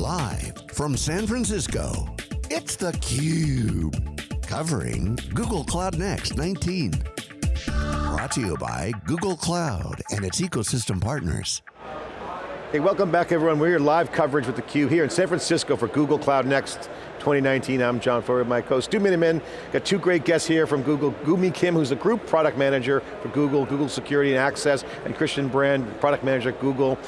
Live from San Francisco, it's theCUBE. Covering Google Cloud Next 19. Brought to you by Google Cloud and its ecosystem partners. Hey, welcome back everyone. We're here live coverage with theCUBE here in San Francisco for Google Cloud Next 2019. I'm John Furrier, my co-host Stu Miniman. Got two great guests here from Google. Gumi Kim, who's the Group Product Manager for Google, Google Security and Access, and Christiaan Brand, Product Manager at Google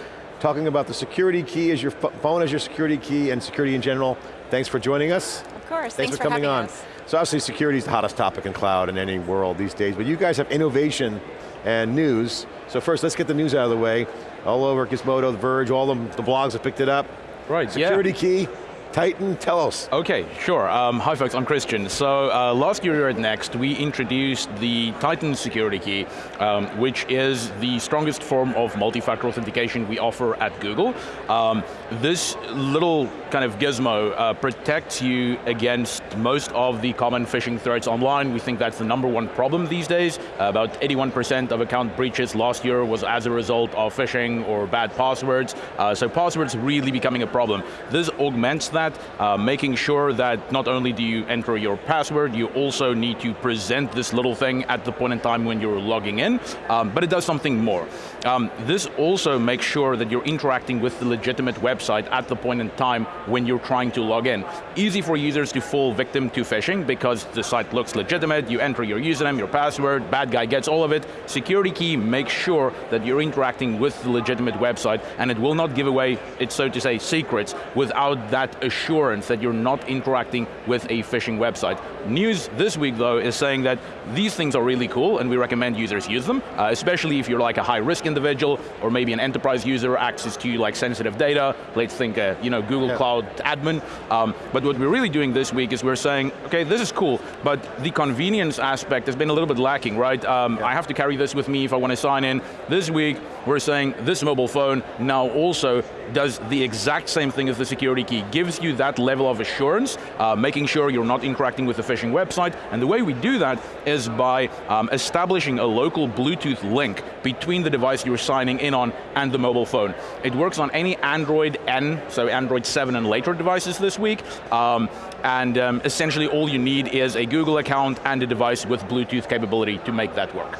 talking about the security key as your phone as your security key and security in general. Thanks for joining us. Of course, thanks, thanks for, coming on. Us. So obviously security is the hottest topic in cloud in any world these days, but you guys have innovation and news. So first, let's get the news out of the way. All over Gizmodo, The Verge, all the, the blogs have picked it up. Right, Security yeah. key, Titan, tell us. Okay, sure. Um, hi folks, I'm Christiaan. So uh, last year at Next, we introduced the Titan security key, um, which is the strongest form of multi-factor authentication we offer at Google. Um, this little kind of gizmo uh, protects you against most of the common phishing threats online. We think that's the number one problem these days. Uh, about 81% of account breaches last year was as a result of phishing or bad passwords. Uh, so passwords really becoming a problem. This augments that that, uh, making sure that not only do you enter your password, you also need to present this little thing at the point in time when you're logging in, um, but it does something more. Um, this also makes sure that you're interacting with the legitimate website at the point in time when you're trying to log in. Easy for users to fall victim to phishing because the site looks legitimate, you enter your username, your password, bad guy gets all of it. Security key makes sure that you're interacting with the legitimate website and it will not give away its, so to say, secrets without that assurance that you're not interacting with a phishing website. News this week though is saying that these things are really cool and we recommend users use them, uh, especially if you're like a high risk individual or maybe an enterprise user access to like sensitive data, let's think uh, you know, Google yeah. Cloud admin. Um, but what we're really doing this week is we're saying, okay, this is cool, but the convenience aspect has been a little bit lacking, right? Um, yeah. I have to carry this with me if I want to sign in. This week, we're saying this mobile phone now also does the exact same thing as the security key, gives you that level of assurance, uh, making sure you're not interacting with the phishing website, and the way we do that is by um, establishing a local Bluetooth link between the device you're signing in on and the mobile phone. It works on any Android N, so Android 7 and later devices this week, um, and um, essentially all you need is a Google account and a device with Bluetooth capability to make that work.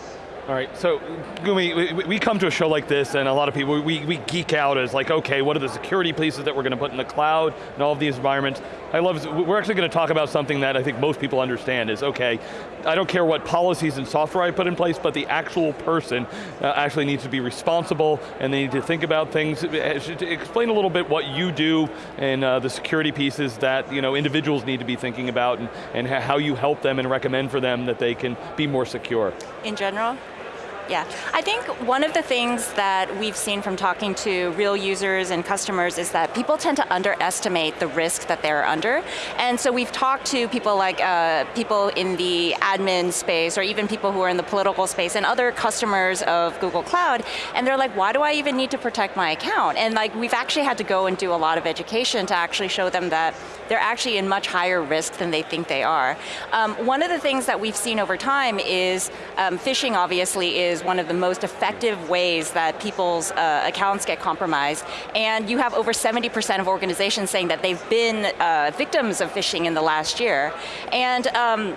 All right, so Gumi, we, come to a show like this and a lot of people, we, we geek out as like, okay, what are the security pieces that we're going to put in the cloud and all of these environments. I love, we're actually going to talk about something that I think most people understand is, okay, I don't care what policies and software I put in place, but the actual person uh, actually needs to be responsible and they need to think about things. Explain a little bit what you do and uh, the security pieces that you know, individuals need to be thinking about and, and how you help them and recommend for them that they can be more secure. In general? Yeah, I think one of the things that we've seen from talking to real users and customers is that people tend to underestimate the risk that they're under. And so we've talked to people like uh, people in the admin space or even people who are in the political space and other customers of Google Cloud, and they're like, why do I even need to protect my account? And like we've actually had to go and do a lot of education to actually show them that they're actually in much higher risk than they think they are. Um, one of the things that we've seen over time is um, phishing obviously is one of the most effective ways that people's uh, accounts get compromised. And you have over 70% of organizations saying that they've been uh, victims of phishing in the last year. And um,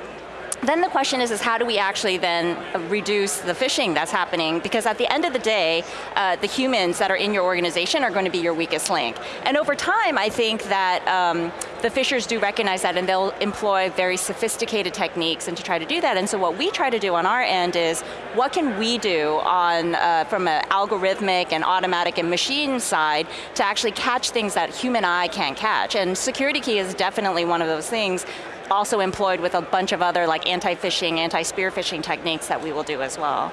then the question is, is how do we actually then reduce the phishing that's happening? Because at the end of the day, uh, the humans that are in your organization are going to be your weakest link. And over time, I think that um, the phishers do recognize that and they'll employ very sophisticated techniques and to try to do that. And so what we try to do on our end is, what can we do on, uh, from an algorithmic and automatic and machine side to actually catch things that human eye can't catch? And security key is definitely one of those things also employed with a bunch of other like anti-phishing, anti-spear phishing techniques that we will do as well.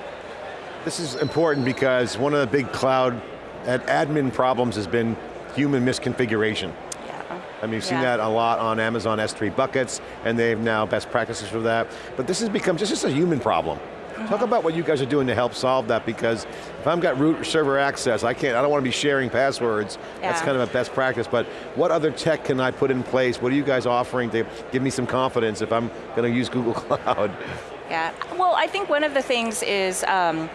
This is important because one of the big cloud admin problems has been human misconfiguration. Yeah. I mean, you've seen yeah. that a lot on Amazon S3 buckets, and they have now best practices for that. But this has become just, just a human problem. Talk about what you guys are doing to help solve that because if I've got root server access, I can't, I don't want to be sharing passwords. Yeah. That's kind of a best practice, but what other tech can I put in place? What are you guys offering to give me some confidence if I'm going to use Google Cloud? Yeah, well I think one of the things is, um,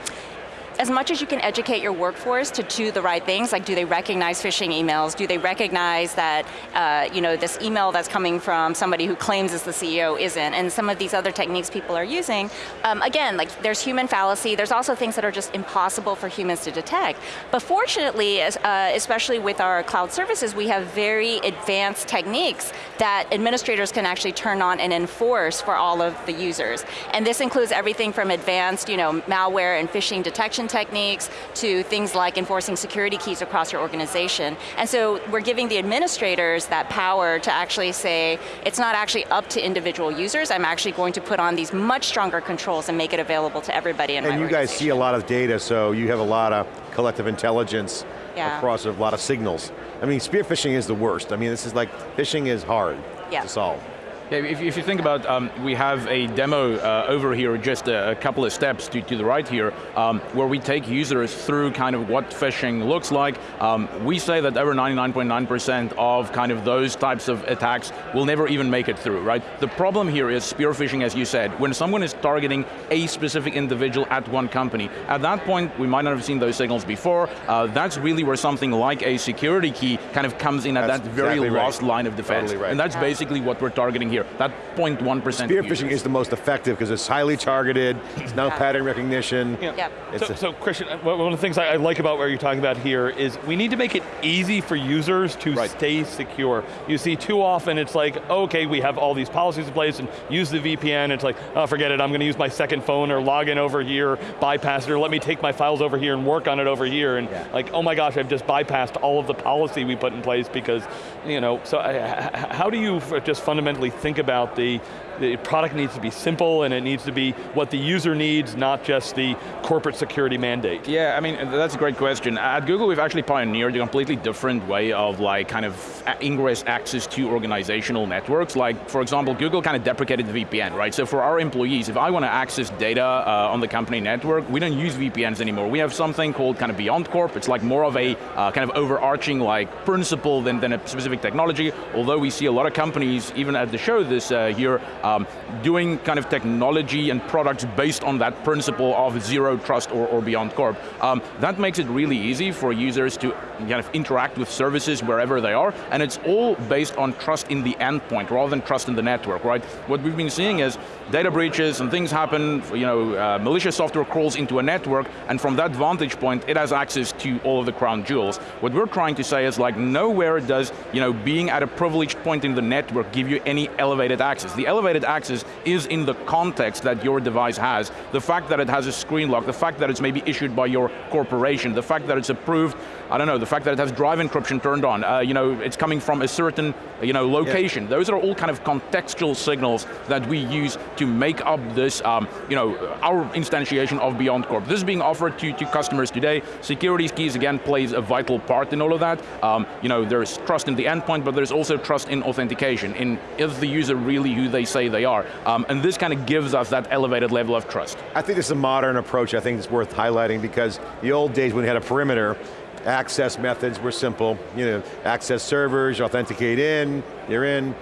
as much as you can educate your workforce to do the right things, like do they recognize phishing emails, do they recognize that uh, you know, this email that's coming from somebody who claims is the CEO isn't, and some of these other techniques people are using, um, again, like there's human fallacy, there's also things that are just impossible for humans to detect. But fortunately, uh, especially with our cloud services, we have very advanced techniques that administrators can actually turn on and enforce for all of the users. And this includes everything from advanced you know, malware and phishing detection techniques to things like enforcing security keys across your organization. And so we're giving the administrators that power to actually say, it's not actually up to individual users, I'm actually going to put on these much stronger controls and make it available to everybody in And you guys see a lot of data, so you have a lot of collective intelligence yeah. across a lot of signals. I mean, spear phishing is the worst. I mean, this is like, phishing is hard yeah. to solve. Yeah, if, if, you think about, um, we have a demo uh, over here, just a, a, couple of steps to, to the right here, um, where we take users through kind of what phishing looks like. Um, we say that over 99.9% of kind of those types of attacks will never even make it through, right? The problem here is spear phishing, as you said, when someone is targeting a specific individual at one company. At that point, we might not have seen those signals before. Uh, that's really where something like a security key kind of comes in at that's that very exactly last right. line of defense. Totally right. And that's Yeah. basically what we're targeting here, that 0.1% Spear phishing is the most effective because it's highly targeted, it's now Yeah. pattern recognition. Yep. It's So, a- so Christiaan, uh, one of the things I I like about what you're talking about here is we need to make it easy for users to Right. stay secure. You see too often it's like, okay, we have all these policies in place and use the VPN, it's like, oh, forget it, I'm going to use my second phone or log in over here, bypass it, or let me take my files over here and work on it over here, and Yeah. like, oh my gosh, I've just bypassed all of the policy we put in place because, you know, so I, h- h- how do you just fundamentally think about the, the product needs to be simple and it needs to be what the user needs, not just the corporate security mandate. Yeah, I mean, that's a great question. At Google, we've actually pioneered a completely different way of like kind of ingress access to organizational networks. Like, for example, Google kind of deprecated the VPN, right? So for our employees, if I want to access data uh, on the company network, we don't use VPNs anymore. We have something called kind of Beyond Corp. It's like more of a uh, kind of overarching like principle than, than a specific technology, although we see a lot of companies, even at the show this uh, year, um, doing kind of technology and products based on that principle of zero trust or, or Beyond Corp. Um, that makes it really easy for users to kind of interact with services wherever they are, and it's all based on trust in the endpoint rather than trust in the network, right? What we've been seeing is data breaches and things happen, you know, uh, malicious software crawls into a network, and from that vantage point, it has access to all of the crown jewels. What we're trying to say is like, nowhere does, you know, being at a privileged point in the network give you any elevated access. The elevated access is in the context that your device has. The fact that it has a screen lock, the fact that it's maybe issued by your corporation, the fact that it's approved, I don't know, the fact that it has drive encryption turned on, uh, you know, it's coming from a certain, you know, location. Those are all kind of contextual signals that we use to make up this, um, you know, our instantiation of Beyond Corp. This is being offered to, to customers today. Security keys, again, plays a vital part in all of that. Um, you know, there's trust in the endpoint, but there's also trust in authentication, in is the user really who they say they are. Um, and this kind of gives us that elevated level of trust. I think this is a modern approach I think it's worth highlighting because the old days when we had a perimeter, access methods were simple. You know, access servers, authenticate in, you're in.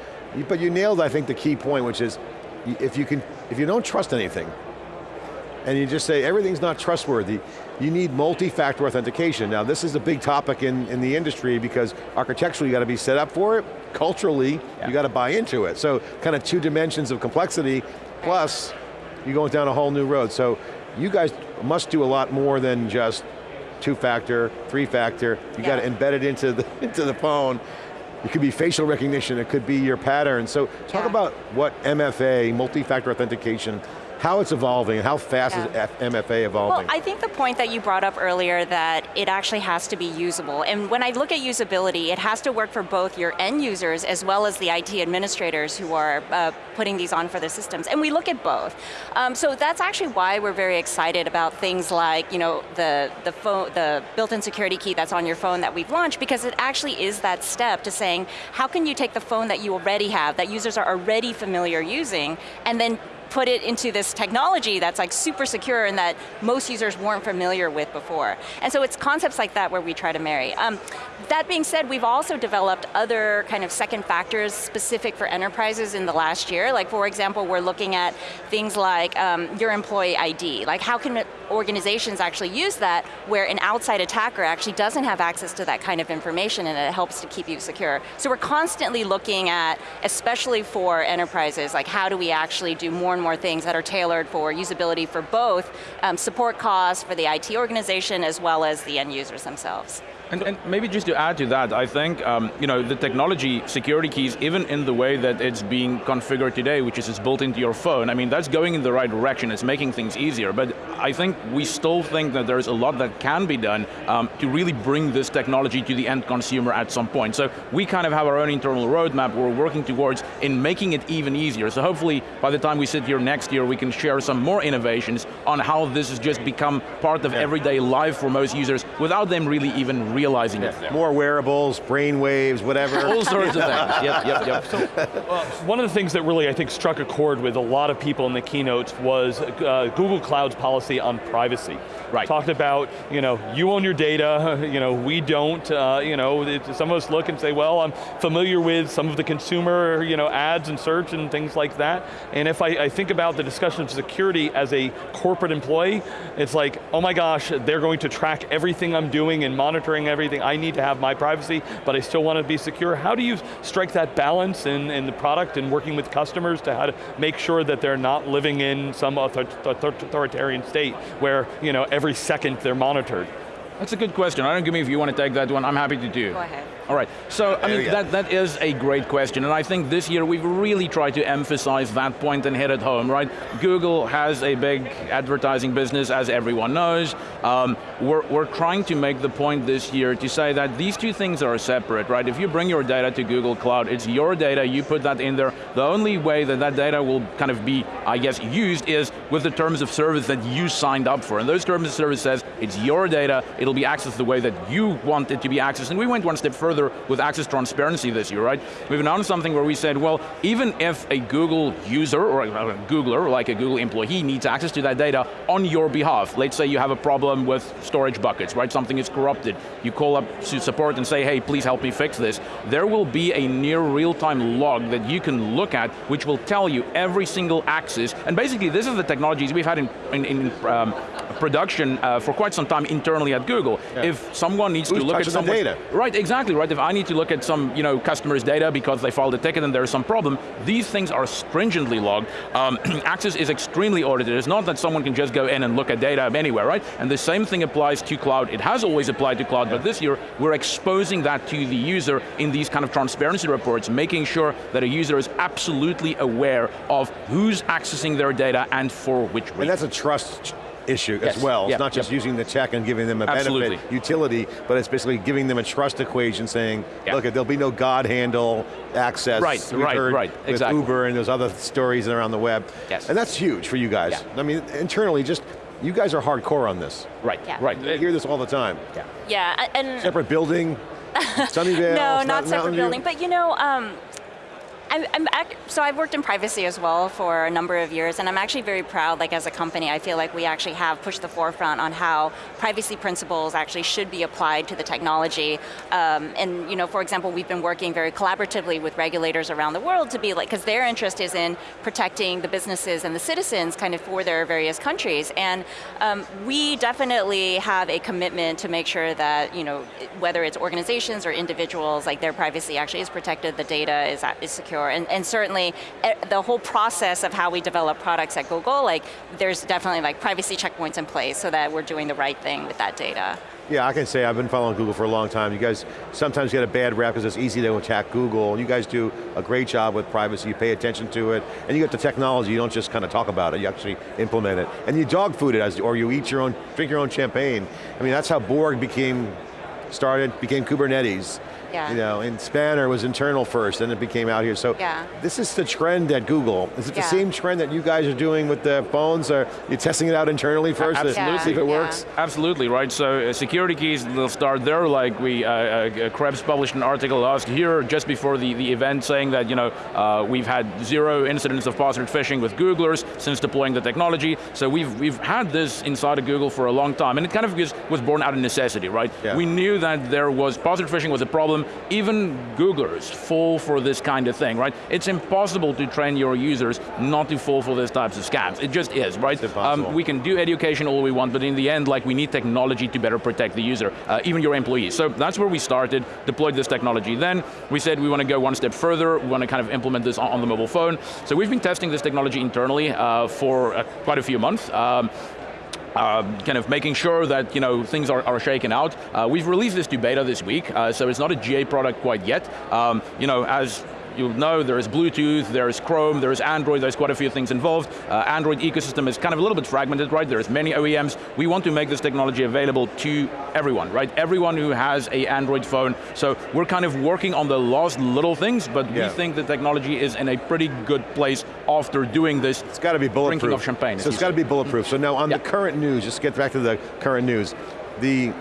But you nailed, I think, the key point, which is, if you, can, if you don't trust anything, and you just say everything's not trustworthy, you need multi-factor authentication. Now this is a big topic in, in the industry because architecturally you got to be set up for it, culturally you got to buy into it. So kind of two dimensions of complexity, plus you're going down a whole new road. So you guys must do a lot more than just two-factor, three-factor, you got to embed it into the, into the phone. It could be facial recognition, it could be your pattern. So talk Yeah. about what MFA, multi-factor authentication, how it's evolving, and how fast is Yeah. F- MFA evolving? Well, I think the point that you brought up earlier that it actually has to be usable. And when I look at usability, it has to work for both your end users as well as the IT administrators who are uh, putting these on for their systems. And we look at both. Um, so that's actually why we're very excited about things like, you know, the, the, phone, the built-in security key that's on your phone that we've launched because it actually is that step to saying, how can you take the phone that you already have, that users are already familiar using, and then put it into this technology that's like super secure and that most users weren't familiar with before. And so it's concepts like that where we try to marry. Um, that being said, we've also developed other kind of second factors specific for enterprises in the last year. Like for example, we're looking at things like um, your employee ID. Like how can organizations actually use that where an outside attacker actually doesn't have access to that kind of information and it helps to keep you secure. So we're constantly looking at, especially for enterprises, like how do we actually do more and more things that are tailored for usability for both um, support costs for the IT organization as well as the end users themselves. And, and, maybe just to add to that, I think um, you know the technology, security keys, even in the way that it's being configured today, which is it's built into your phone, I mean, that's going in the right direction, it's making things easier, but I think we still think that there's a lot that can be done um, to really bring this technology to the end consumer at some point. So we kind of have our own internal roadmap we're working towards in making it even easier. So hopefully, by the time we sit here next year, we can share some more innovations on how this has just become part of yeah. everyday life for most users without them really even realizing yeah. it. There. More wearables, brain waves, whatever. All sorts of things, yep, yep, yep. So, uh, one of the things that really, I think, struck a chord with a lot of people in the keynotes was uh, Google Cloud's policy on privacy. Right. Talked about, you know, you own your data, you know, we don't, uh, you know, it, some of us look and say, well, I'm familiar with some of the consumer, you know, ads and search and things like that, and if I, I think about the discussion of security as a corporate employee, it's like, oh my gosh, they're going to track everything I'm doing and monitoring everything. I need to have my privacy, but I still want to be secure. How do you strike that balance in, in the product and working with customers to how to make sure that they're not living in some authoritarian state where you know, every second they're monitored? That's a good question. I don't Gumi if you want to take that one, I'm happy to do. Go ahead. All right, so I mean, that, that is a great question, and I think this year we've really tried to emphasize that point and hit it home, right? Google has a big advertising business, as everyone knows. Um, we're, we're trying to make the point this year to say that these two things are separate, right? If you bring your data to Google Cloud, it's your data, you put that in there. The only way that that data will kind of be, I guess, used is with the terms of service that you signed up for. And those terms of service says, it's your data, it'll be accessed the way that you want it to be accessed. And we went one step further further with access transparency this year, right? We've announced something where we said, well, even if a Google user or a Googler, like a Google employee, needs access to that data on your behalf, let's say you have a problem with storage buckets, right? Something is corrupted. You call up to support and say, hey, please help me fix this. There will be a near real-time log that you can look at, which will tell you every single access, and basically this is the technologies we've had in, in, in um, production uh, for quite some time internally at Google. Yeah. If someone needs Who's to look at some data. Right, exactly, right? If I need to look at some you know, customer's data because they filed a ticket and there's some problem, these things are stringently logged. Um, access is extremely audited. It's not that someone can just go in and look at data anywhere, right? And the same thing applies to cloud. It has always applied to cloud, yeah. but this year, we're exposing that to the user in these kind of transparency reports, making sure that a user is absolutely aware of who's accessing their data and for which reason. And that's a trust issue yes. as well. It's not just using the tech and giving them a Absolutely. benefit utility, but it's basically giving them a trust equation saying, look, there'll be no God handle access. Right, We've right, right, with exactly. Uber and those other stories around the web. Yes. And that's huge for you guys. Yeah. I mean, internally, just you guys are hardcore on this. Right, yeah. right. You hear this all the time. Yeah, yeah and... Separate building, Sunnyvale, No, not separate building, but you know, um, I'm, I'm so I've worked in privacy as well for a number of years, and I'm actually very proud, like as a company, I feel like we actually have pushed the forefront on how privacy principles actually should be applied to the technology. Um, and you know, for example, we've been working very collaboratively with regulators around the world to be like, because their interest is in protecting the businesses and the citizens kind of for their various countries. And um, we definitely have a commitment to make sure that, you know, whether it's organizations or individuals, like their privacy actually is protected, the data is, is secure, and, and certainly eh, the whole process of how we develop products at Google, like there's definitely like privacy checkpoints in place so that we're doing the right thing with that data. Yeah, I can say I've been following Google for a long time. You guys sometimes get a bad rap because it's easy to attack Google. You guys do a great job with privacy, you pay attention to it, and you get the technology, you don't just kind of talk about it, you actually implement it. And you dog food it, as, or you eat your own, drink your own champagne. I mean, that's how Borg became, started, became Kubernetes. Yeah. You know, and Spanner was internal first, then it became out here. So Yeah. this is the trend at Google. Is it the same trend that you guys are doing with the phones? Are you testing it out internally first to Absolutely. see if it Yeah. works? Absolutely, right? So uh, security keys, they'll start there, like we, uh, uh, Krebs published an article last year, just before the, the event, saying that, you know, uh, we've had zero incidents of password phishing with Googlers since deploying the technology. So we've, we've had this inside of Google for a long time, and it kind of was, was born out of necessity, right? Yeah. We knew that there was, password phishing was a problem, even Googlers fall for this kind of thing, right? It's impossible to train your users not to fall for these types of scams. It just is, right? Um, impossible. we can do education all we want, but in the end, like we need technology to better protect the user, uh, even your employees. So that's where we started, deployed this technology. Then we said we want to go one step further, we want to kind of implement this on, on the mobile phone. So we've been testing this technology internally uh, for uh, quite a few months. Um, uh, kind of making sure that you know things are, are shaken out. Uh, we've released this to beta this week, uh, so it's not a GA product quite yet. Um, you know, as you know, there is Bluetooth, there is Chrome, there is Android, there's quite a few things involved. Uh, Android ecosystem is kind of a little bit fragmented, right? There's many OEMs. We want to make this technology available to everyone, right? Everyone who has a Android phone. So we're kind of working on the last little things, but Yeah. we think the technology is in a pretty good place after doing this. It's got to be bulletproof. Drinking of champagne, So it's got to be bulletproof. So now on Yeah. the current news, just get back to the current news. The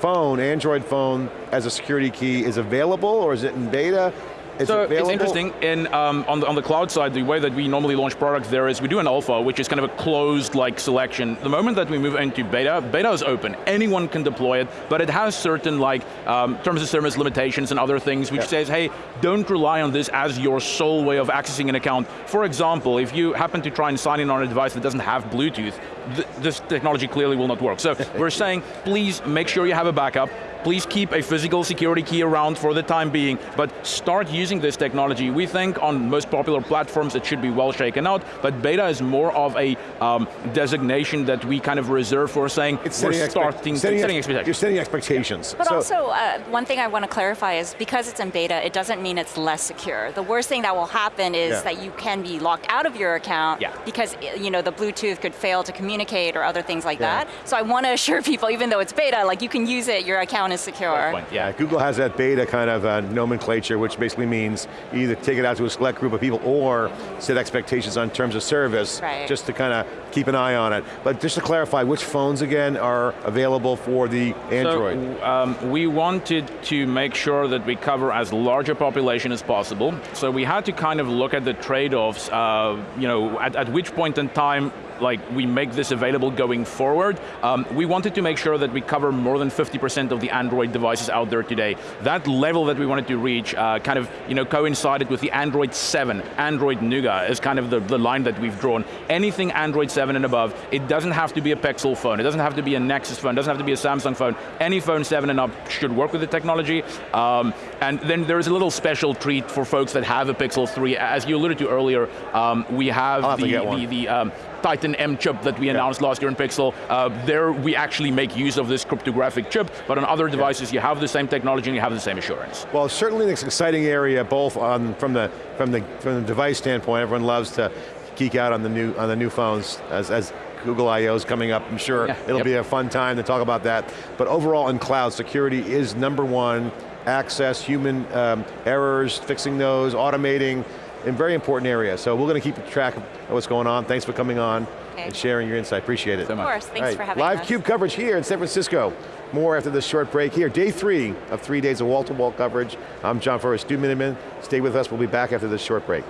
phone, Android phone, as a security key is available or is it in beta? Is so it it's interesting, in, um, on, the, on the cloud side, the way that we normally launch products there is we do an alpha, which is kind of a closed like selection. The moment that we move into beta, beta is open. Anyone can deploy it, but it has certain like um, terms of service limitations and other things, which Yeah. says, hey, don't rely on this as your sole way of accessing an account. For example, if you happen to try and sign in on a device that doesn't have Bluetooth, th this technology clearly will not work. So we're saying, please make sure you have a backup, Please keep a physical security key around for the time being, but start using this technology. We think on most popular platforms it should be well shaken out, but beta is more of a um, designation that we kind of reserve for saying It's we're setting, expect- starting, setting, setting ex- expectations. You're setting expectations. But So- also, uh, one thing I want to clarify is because it's in beta, it doesn't mean it's less secure. The worst thing that will happen is Yeah. that you can be locked out of your account Yeah. because you know the Bluetooth could fail to communicate or other things like Yeah. that. So I want to assure people, even though it's beta, like you can use it, your account is secure. Yeah, yeah. Google has that beta kind of uh, nomenclature, which basically means either take it out to a select group of people or set expectations on terms of service, Right. just to kind of keep an eye on it. But just to clarify, which phones again are available for the Android? So, um, we wanted to make sure that we cover as large a population as possible. So we had to kind of look at the trade-offs, uh, you know, at, at which point in time like we make this available going forward. Um, we wanted to make sure that we cover more than 50% of the Android devices out there today. That level that we wanted to reach uh, kind of you know, coincided with the Android 7, Android Nougat is kind of the, the line that we've drawn. Anything Android 7 and above, it doesn't have to be a Pixel phone, it doesn't have to be a Nexus phone, it doesn't have to be a Samsung phone. Any phone 7 and up should work with the technology. Um, and then there's a little special treat for folks that have a Pixel 3. As you alluded to earlier, um, we have, have the, the, the um, Titan M chip that we announced last year in Pixel. Uh, there we actually make use of this cryptographic chip, but on other devices you have the same technology and you have the same assurance. Well, certainly an exciting area, both on, from, the, from, the, from the device standpoint, everyone loves to geek out on the new, on the new phones as, as Google I.O. is coming up, I'm sure Yeah, it'll yep. be a fun time to talk about that. But overall in cloud, security is number one, access, human um, errors, fixing those, automating, in very important area. So we're going to keep track of what's going on. Thanks for coming on Okay. and sharing your insight, appreciate it. So Of much. course, thanks All right, for having Live us. CUBE coverage here in San Francisco. More after this short break here. Day three of three days of wall-to-wall coverage. I'm John Furrier, Stu Miniman. Stay with us, we'll be back after this short break.